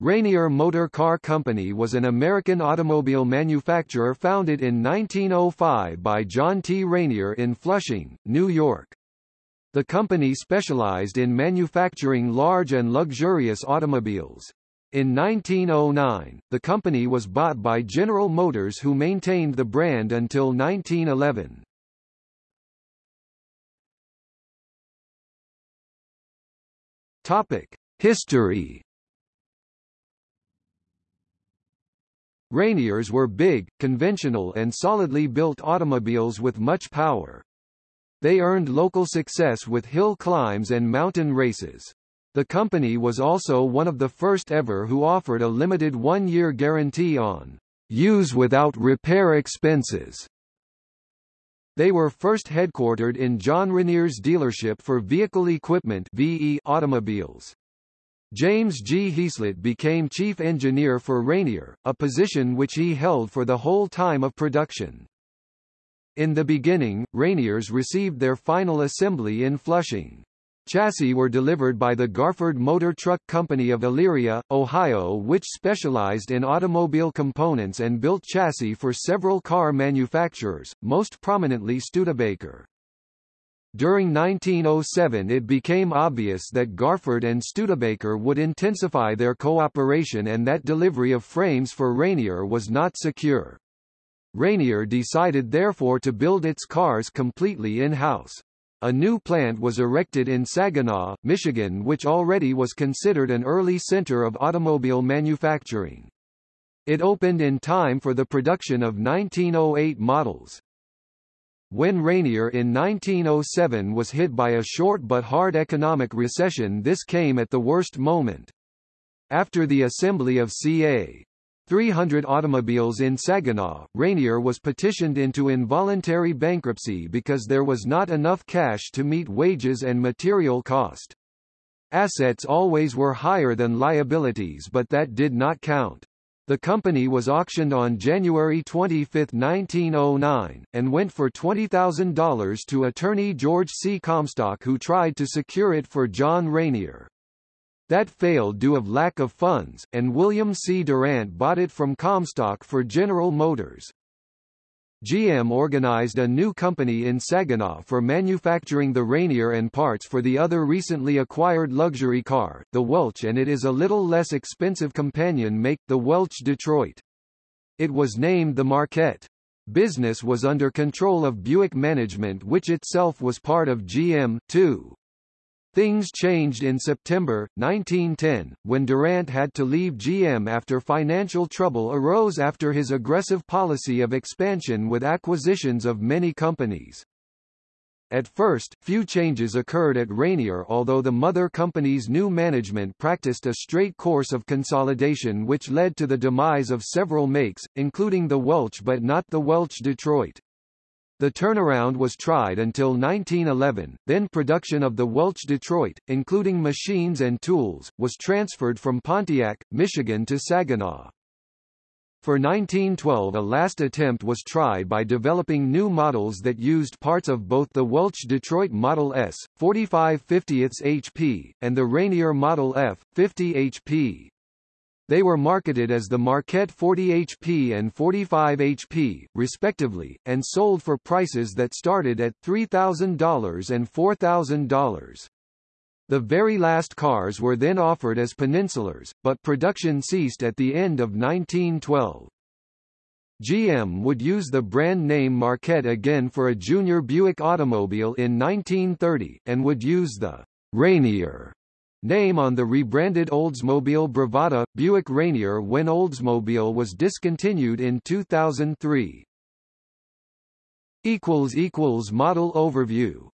Rainier Motor Car Company was an American automobile manufacturer founded in 1905 by John T. Rainier in Flushing, New York. The company specialized in manufacturing large and luxurious automobiles. In 1909, the company was bought by General Motors who maintained the brand until 1911. Topic: History Rainiers were big, conventional and solidly built automobiles with much power. They earned local success with hill climbs and mountain races. The company was also one of the first ever who offered a limited one-year guarantee on use without repair expenses. They were first headquartered in John Rainier's dealership for vehicle equipment VE automobiles. James G. Heaslett became chief engineer for Rainier, a position which he held for the whole time of production. In the beginning, Rainiers received their final assembly in Flushing. Chassis were delivered by the Garford Motor Truck Company of Elyria, Ohio which specialized in automobile components and built chassis for several car manufacturers, most prominently Studebaker. During 1907 it became obvious that Garford and Studebaker would intensify their cooperation and that delivery of frames for Rainier was not secure. Rainier decided therefore to build its cars completely in-house. A new plant was erected in Saginaw, Michigan which already was considered an early center of automobile manufacturing. It opened in time for the production of 1908 models. When Rainier in 1907 was hit by a short but hard economic recession this came at the worst moment. After the assembly of ca. 300 automobiles in Saginaw, Rainier was petitioned into involuntary bankruptcy because there was not enough cash to meet wages and material cost. Assets always were higher than liabilities but that did not count. The company was auctioned on January 25, 1909, and went for $20,000 to attorney George C. Comstock who tried to secure it for John Rainier. That failed due of lack of funds, and William C. Durant bought it from Comstock for General Motors. GM organized a new company in Saginaw for manufacturing the Rainier and parts for the other recently acquired luxury car, the Welch and it is a little less expensive companion make, the Welch Detroit. It was named the Marquette. Business was under control of Buick management which itself was part of GM, too. Things changed in September, 1910, when Durant had to leave GM after financial trouble arose after his aggressive policy of expansion with acquisitions of many companies. At first, few changes occurred at Rainier although the mother company's new management practiced a straight course of consolidation which led to the demise of several makes, including the Welch but not the Welch Detroit. The turnaround was tried until 1911, then production of the Welch Detroit, including machines and tools, was transferred from Pontiac, Michigan to Saginaw. For 1912 a last attempt was tried by developing new models that used parts of both the Welch Detroit Model S, 45 50 HP, and the Rainier Model F, 50 HP. They were marketed as the Marquette 40 HP and 45 HP, respectively, and sold for prices that started at $3,000 and $4,000. The very last cars were then offered as peninsulars, but production ceased at the end of 1912. GM would use the brand name Marquette again for a junior Buick automobile in 1930, and would use the Rainier Name on the rebranded Oldsmobile Bravada, Buick Rainier when Oldsmobile was discontinued in 2003. Model overview